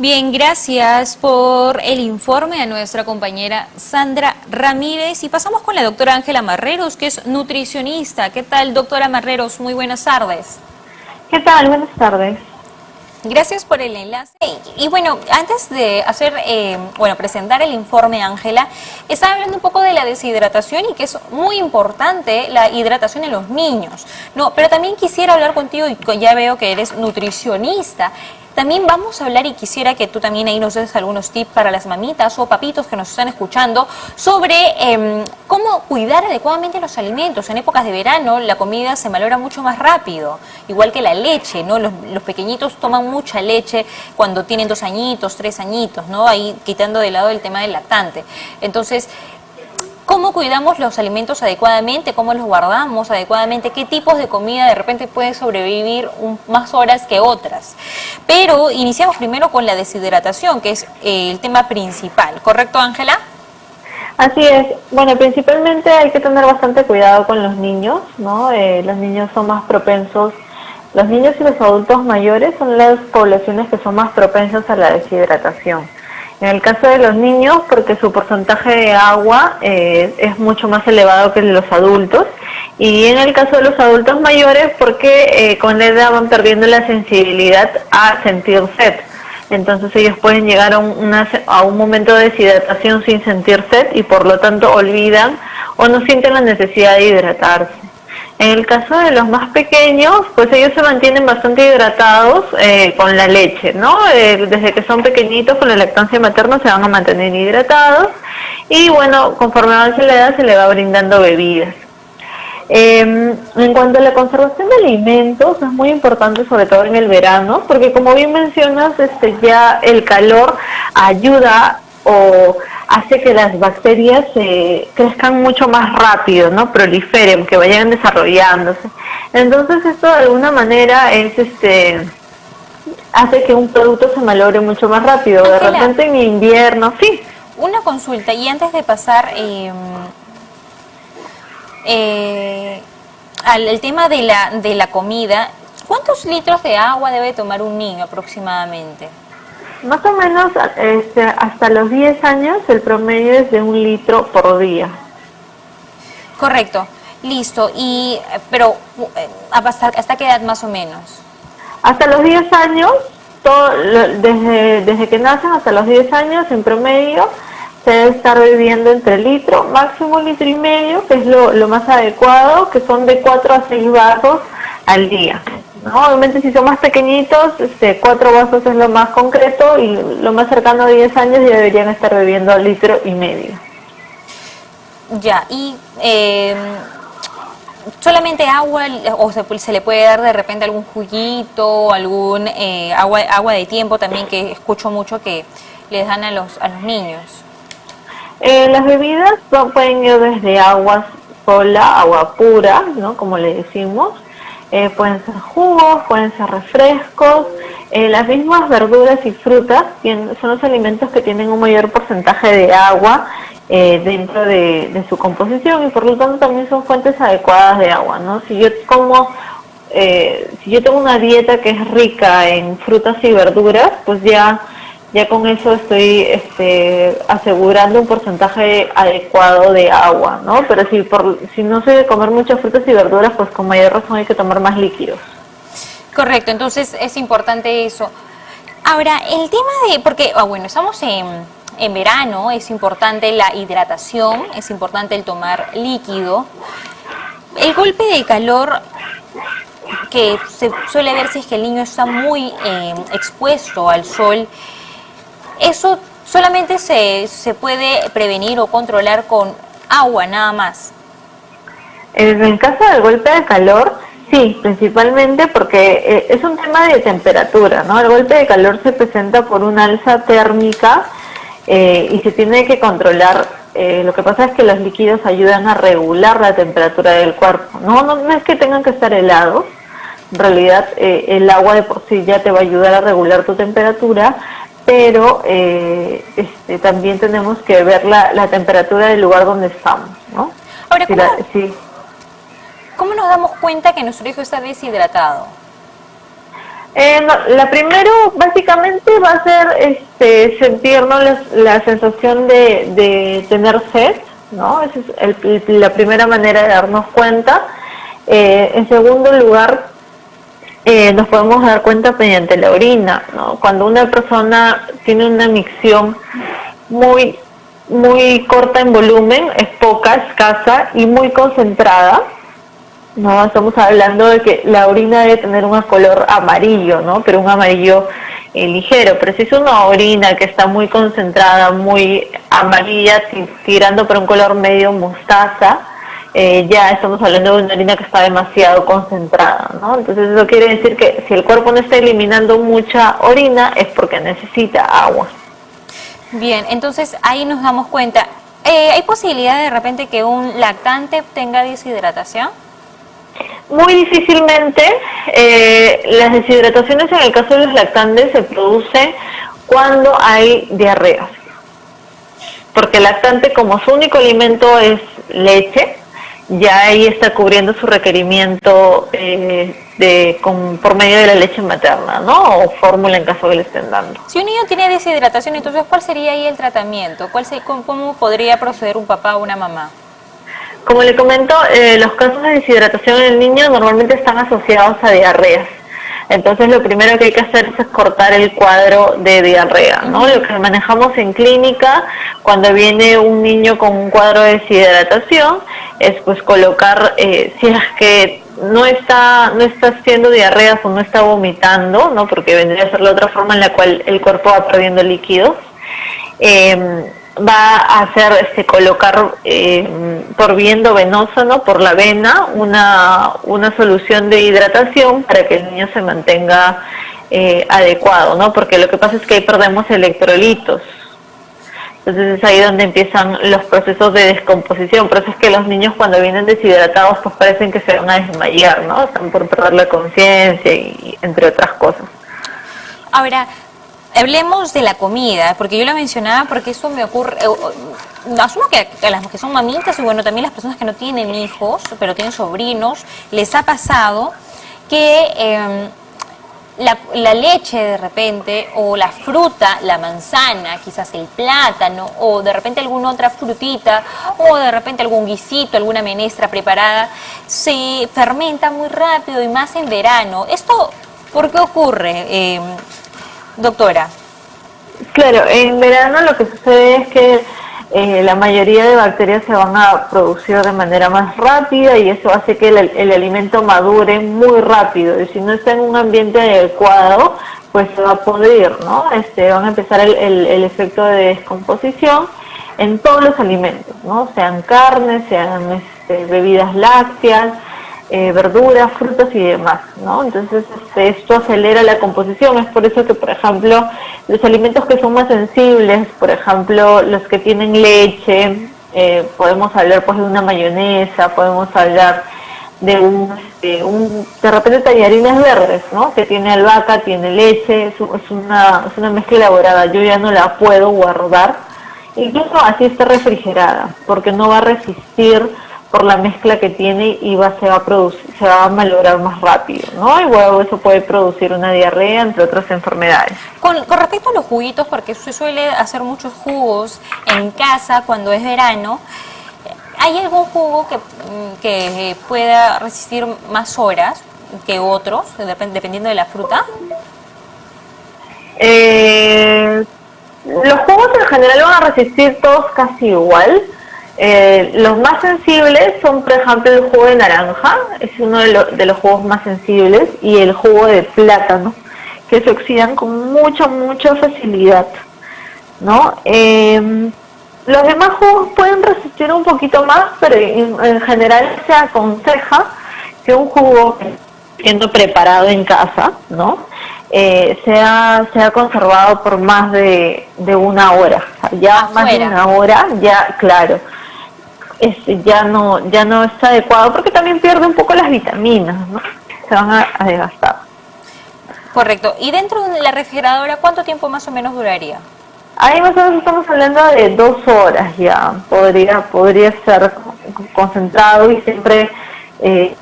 Bien, gracias por el informe a nuestra compañera Sandra Ramírez y pasamos con la doctora Ángela Marreros, que es nutricionista. ¿Qué tal, doctora Marreros? Muy buenas tardes. ¿Qué tal? Buenas tardes. Gracias por el enlace. Y, bueno, antes de hacer, eh, bueno, presentar el informe, Ángela, estaba hablando un poco de la deshidratación y que es muy importante la hidratación en los niños. No, pero también quisiera hablar contigo, y ya veo que eres nutricionista. También vamos a hablar y quisiera que tú también ahí nos des algunos tips para las mamitas o papitos que nos están escuchando sobre em, cómo cuidar adecuadamente los alimentos. En épocas de verano la comida se valora mucho más rápido, igual que la leche, ¿no? Los, los pequeñitos toman mucha leche cuando tienen dos añitos, tres añitos, ¿no? Ahí quitando de lado el tema del lactante. Entonces, cómo cuidamos los alimentos adecuadamente, cómo los guardamos adecuadamente, qué tipos de comida de repente pueden sobrevivir más horas que otras. Pero iniciamos primero con la deshidratación, que es eh, el tema principal, ¿correcto Ángela? Así es. Bueno, principalmente hay que tener bastante cuidado con los niños, ¿no? Eh, los niños son más propensos, los niños y los adultos mayores son las poblaciones que son más propensas a la deshidratación. En el caso de los niños, porque su porcentaje de agua eh, es mucho más elevado que el de los adultos. Y en el caso de los adultos mayores, porque eh, con la edad van perdiendo la sensibilidad a sentir sed. Entonces ellos pueden llegar a un, a un momento de deshidratación sin sentir sed y por lo tanto olvidan o no sienten la necesidad de hidratarse. En el caso de los más pequeños, pues ellos se mantienen bastante hidratados eh, con la leche, ¿no? Eh, desde que son pequeñitos con la lactancia materna se van a mantener hidratados y bueno, conforme avance la edad se le va brindando bebidas. Em, en cuanto a la conservación de alimentos, es muy importante sobre todo en el verano, porque como bien mencionas, este, ya el calor ayuda o hace que las bacterias eh, crezcan mucho más rápido, ¿no? Proliferen, que vayan desarrollándose. Entonces esto de alguna manera es este hace que un producto se malogre mucho más rápido. De repente en invierno, sí. Una consulta, y antes de pasar em, eh, al tema de la, de la comida, ¿cuántos litros de agua debe tomar un niño aproximadamente? Más o menos este, hasta los 10 años el promedio es de un litro por día. Correcto, listo. Y, pero, eh, ¿hasta, hasta qué edad más o menos? Hasta los 10 años, todo, desde, desde que nacen hasta los 10 años en promedio, se debe estar bebiendo entre litro, máximo litro y medio, que es lo, lo más adecuado, que son de 4 a 6 vasos al día. Obviamente si son más pequeñitos, este, cuatro vasos es lo más concreto y lo más cercano a 10 años ya deberían estar bebiendo litro y medio. Ya, y eh, solamente agua o se, le puede dar de repente algún juguito, algún eh, agua, agua de tiempo también que escucho mucho que les dan a los, a los niños. Eh, las bebidas pueden ir desde agua sola, agua pura, ¿no? Como le decimos, eh, pueden ser jugos, pueden ser refrescos, eh, las mismas verduras y frutas son los alimentos que tienen un mayor porcentaje de agua eh, dentro de, su composición y por lo tanto también son fuentes adecuadas de agua, ¿no? Si yo como, si yo tengo una dieta que es rica en frutas y verduras, pues ya ya con eso estoy este, asegurando un porcentaje adecuado de agua, ¿no? Pero si, por, si no sé comer muchas frutas y verduras, pues con mayor razón hay que tomar más líquidos. Correcto, entonces es importante eso. Ahora, el tema de, porque, ah, bueno, estamos en, en verano, es importante la hidratación, es importante el tomar líquido. El golpe de calor que se suele ver si es que el niño está muy eh, expuesto al sol, eso solamente se, se puede prevenir o controlar con agua nada más. En el caso del golpe de calor, sí, principalmente porque eh, es un tema de temperatura, ¿no? El golpe de calor se presenta por una alza térmica eh, y se tiene que controlar. Eh, lo que pasa es que los líquidos ayudan a regular la temperatura del cuerpo. No, no, no es que tengan que estar helados, en realidad el agua de por sí ya te va a ayudar a regular tu temperatura, pero eh, este, también tenemos que ver la, temperatura del lugar donde estamos, ¿no? Ahora, ¿cómo, nos damos cuenta que nuestro hijo está deshidratado? Eh, la primero básicamente va a ser este, sentirnos la, sensación de, tener sed, ¿no? Esa es la primera manera de darnos cuenta. Eh, en segundo lugar, eh, nos podemos dar cuenta mediante la orina, ¿no? Cuando una persona tiene una micción muy, muy corta en volumen, es poca, escasa y muy concentrada, no, estamos hablando de que la orina debe tener un color amarillo, ¿no? Pero un amarillo eh, ligero. Pero si es una orina que está muy concentrada, muy amarilla, tirando para un color medio mostaza, eh, ya estamos hablando de una orina que está demasiado concentrada, ¿no? Entonces eso quiere decir que si el cuerpo no está eliminando mucha orina es porque necesita agua. Bien, entonces ahí nos damos cuenta. Eh, ¿Hay posibilidad de repente que un lactante tenga deshidratación? Muy difícilmente eh, las deshidrataciones en el caso de los lactantes se producen cuando hay diarreas. Porque el lactante como su único alimento es leche, ya ahí está cubriendo su requerimiento eh, de, por medio de la leche materna, ¿no? O fórmula en caso que le estén dando. Si un niño tiene deshidratación, entonces ¿cuál sería ahí el tratamiento? ¿Cuál ¿Cómo podría proceder un papá o una mamá? Como le comento, eh, los casos de deshidratación en el niño normalmente están asociados a diarreas. Entonces lo primero que hay que hacer es cortar el cuadro de diarrea, ¿no? Lo que manejamos en clínica cuando viene un niño con un cuadro de deshidratación es pues colocar, eh, si es que no está, no está haciendo diarreas o no está vomitando, ¿no? Porque vendría a ser la otra forma en la cual el cuerpo va perdiendo líquidos. Eh, va a hacer este, colocar eh, por viendo venoso, ¿no? por la vena, una, una solución de hidratación para que el niño se mantenga eh, adecuado, ¿no? porque lo que pasa es que ahí perdemos electrolitos. Entonces es ahí donde empiezan los procesos de descomposición. Por eso es que los niños cuando vienen deshidratados pues parecen que se van a desmayar, ¿no? Están por perder la conciencia y entre otras cosas. Ahora, hablemos de la comida, porque yo lo mencionaba porque eso me ocurre, eh, asumo que a las que son mamitas y bueno, también las personas que no tienen hijos, pero tienen sobrinos, les ha pasado que em, la, leche de repente, o la fruta, la manzana, quizás el plátano, o de repente alguna otra frutita, o de repente algún guisito, alguna menestra preparada, se fermenta muy rápido y más en verano. ¿Esto por qué ocurre? Em, doctora? Claro, en verano lo que sucede es que eh, la mayoría de bacterias se van a producir de manera más rápida y eso hace que el, alimento madure muy rápido. Y si no está en un ambiente adecuado, pues se va a podrir, ¿no? Este, van a empezar el, el efecto de descomposición en todos los alimentos, ¿no? Sean carnes, sean este, bebidas lácteas, eh, verduras, frutas y demás, ¿no? Entonces este, esto acelera la composición, es por eso que, por ejemplo, los alimentos que son más sensibles, por ejemplo, los que tienen leche, eh, podemos hablar pues de una mayonesa, podemos hablar de un, este, un de repente tallarines verdes, ¿no? Que tiene albahaca, tiene leche, es, es, una, es una mezcla elaborada, yo ya no la puedo guardar, incluso así está refrigerada, porque no va a resistir por la mezcla que tiene y va, se, va a producir, se va a malograr más rápido, ¿no? Y luego eso puede producir una diarrea, entre otras enfermedades. Con, respecto a los juguitos, porque se suele hacer muchos jugos en casa cuando es verano, ¿hay algún jugo que, mm, que pueda resistir más horas que otros, dependiendo de la fruta? Eh, los jugos en general van a resistir todos casi igual, eh, los más sensibles son, por ejemplo, el jugo de naranja, es uno de, los jugos más sensibles, y el jugo de plátano, que se oxidan con mucha, mucha facilidad. ¿no? Em, los demás jugos pueden resistir un poquito más, pero en, general se aconseja que un jugo siendo preparado en casa, ¿no? Eh, sea, sea conservado por más de, una hora. ya más de una hora, ya, claro este, ya no ya no está adecuado porque también pierde un poco las vitaminas, ¿no? Se van a, desgastar. Correcto. ¿Y dentro de la refrigeradora cuánto tiempo más o menos duraría? Ahí más o menos estamos hablando de dos horas ya. Podría podría ser concentrado y siempre eh,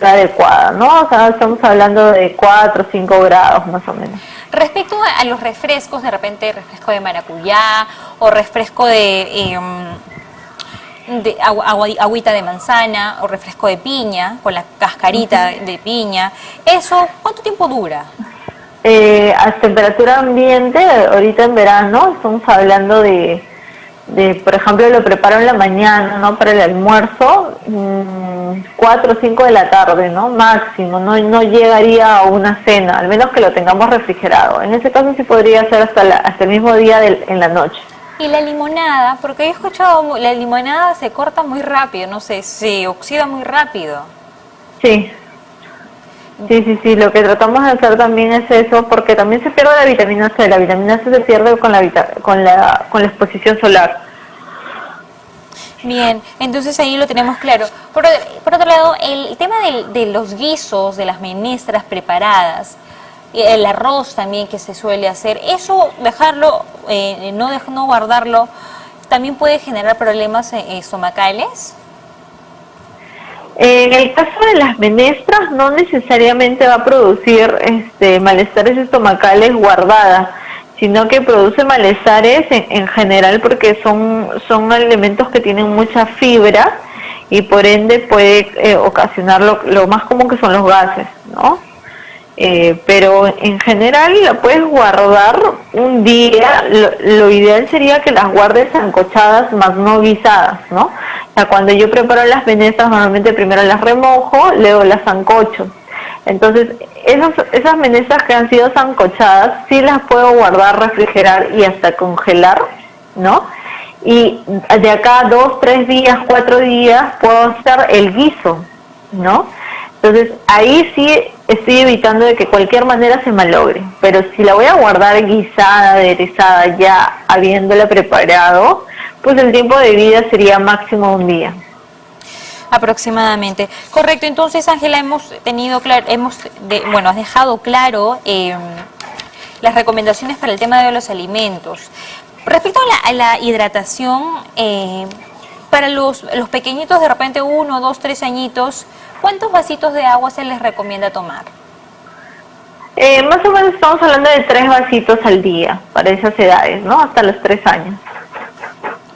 la adecuada, ¿no? O sea, estamos hablando de 4 o 5 grados más o menos. Respecto a los refrescos, de repente refresco de maracuyá o refresco de, em, de agüita de manzana o refresco de piña con la cascarita de piña, ¿eso cuánto tiempo dura? Eh, a temperatura ambiente, ahorita en verano, estamos hablando de de, por ejemplo, lo preparo en la mañana, ¿no? Para el almuerzo, 4 mm, o 5 de la tarde, ¿no? Máximo, no, no llegaría a una cena, al menos que lo tengamos refrigerado. En ese caso sí podría ser hasta, hasta el mismo día en la noche. Y la limonada, porque he escuchado, la limonada se corta muy rápido, no sé, se oxida muy rápido. Sí, Sí, sí, sí, lo que tratamos de hacer también es eso, porque también se pierde la vitamina C, la vitamina C se pierde con la, con la, con la exposición solar. Bien, entonces ahí lo tenemos claro. Por, otro lado, el tema de, los guisos, de las menestras preparadas, el arroz también que se suele hacer, eso dejarlo, eh, no, no guardarlo, también puede generar problemas eh, estomacales. En el caso de las menestras no necesariamente va a producir este, malestares estomacales guardadas, sino que produce malestares en, general porque son, son alimentos que tienen mucha fibra y por ende puede eh, ocasionar lo, más común que son los gases, ¿no? Eh, pero en general la puedes guardar un día, lo, ideal sería que las guardes ancochadas más no guisadas, ¿no? Cuando yo preparo las venezas normalmente primero las remojo, luego las ancocho. Entonces, esas, esas menezas que han sido sancochadas, sí las puedo guardar, refrigerar y hasta congelar, ¿no? Y de acá dos, tres días, cuatro días puedo hacer el guiso, ¿no? Entonces, ahí sí estoy evitando de que cualquier manera se malogre. Pero si la voy a guardar guisada, aderezada, ya habiéndola preparado, pues el tiempo de vida sería máximo un día. Aproximadamente. Correcto. Entonces, Ángela, hemos tenido claro, hemos, bueno, has dejado claro em, las recomendaciones para el tema de los alimentos. Respecto a la, hidratación, eh, para los, los pequeñitos, de repente uno, dos, tres añitos, ¿Cuántos vasitos de agua se les recomienda tomar? Eh, más o menos estamos hablando de tres vasitos al día para esas edades, ¿no? Hasta los tres años.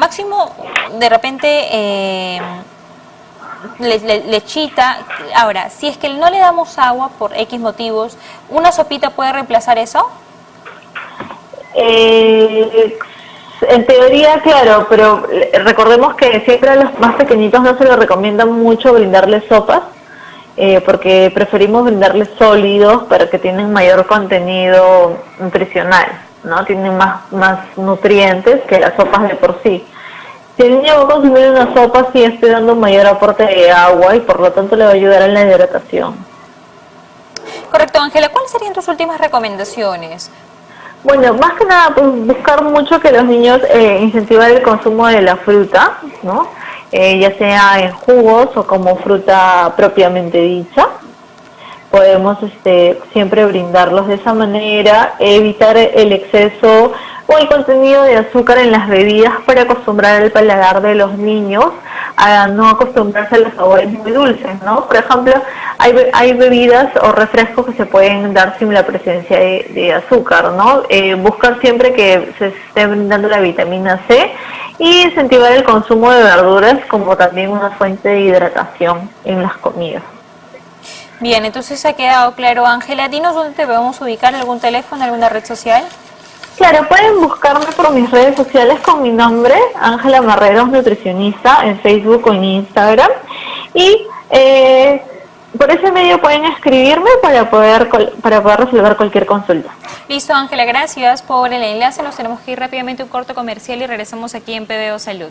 Máximo, de repente, eh, lechita. Ahora, si es que no le damos agua por X motivos, ¿una sopita puede reemplazar eso? Eh, en teoría, claro, pero recordemos que siempre a los más pequeñitos no se les recomienda mucho brindarles sopas, eh, porque preferimos brindarles sólidos, pero que tienen mayor contenido nutricional, ¿no? Tienen más, más nutrientes que las sopas de por sí. Si el niño va a consumir una sopa, sí estoy dando un mayor aporte de agua y por lo tanto le va a ayudar en la hidratación. Correcto, Ángela. ¿Cuáles serían tus últimas recomendaciones bueno, más que nada, pues buscar mucho que los niños eh, incentivar el consumo de la fruta, ¿no? Eh, ya sea en jugos o como fruta propiamente dicha. Podemos este, siempre brindarlos de esa manera, evitar el exceso o el contenido de azúcar en las bebidas para acostumbrar el paladar de los niños a no acostumbrarse a los sabores muy dulces, ¿no? Por ejemplo, hay, bebidas o refrescos que se pueden dar sin la presencia de, azúcar, ¿no? Eh, buscar siempre que se esté brindando la vitamina C y incentivar el consumo de verduras como también una fuente de hidratación en las comidas. Bien, entonces ha quedado claro. Ángela, dinos dónde te podemos ubicar, algún teléfono, alguna red social. Claro, pueden buscarme por mis redes sociales con mi nombre, Ángela Marreros Nutricionista, en Facebook o en Instagram. Y eh, por ese medio pueden escribirme para poder para poder resolver cualquier consulta. Listo, Ángela, gracias por el enlace. Nos tenemos que ir rápidamente a un corto comercial y regresamos aquí en PBO Salud.